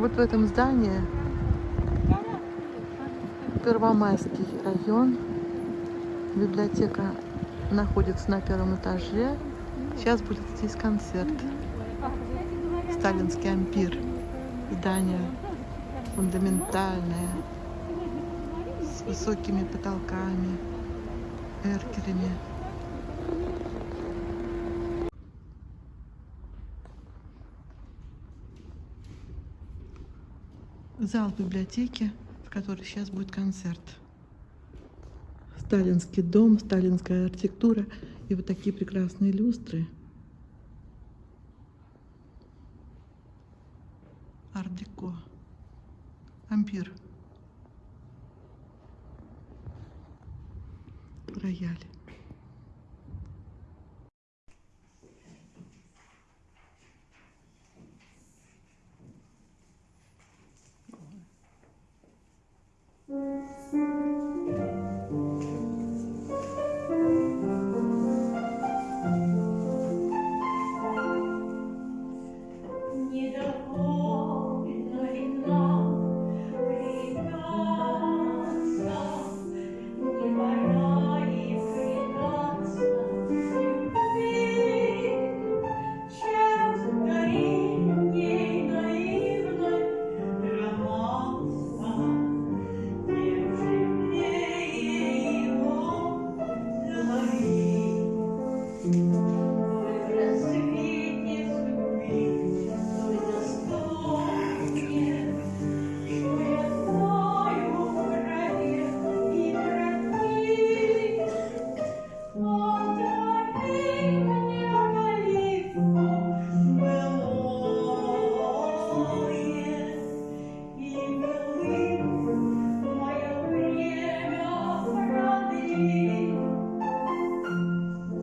Вот в этом здании Первомайский район. Библиотека находится на первом этаже. Сейчас будет здесь концерт. Сталинский ампир. Здание фундаментальное, с высокими потолками, эркерами. Зал библиотеки, в которой сейчас будет концерт. Сталинский дом, сталинская архитектура и вот такие прекрасные люстры. Ар-деко. Ампир. Рояль.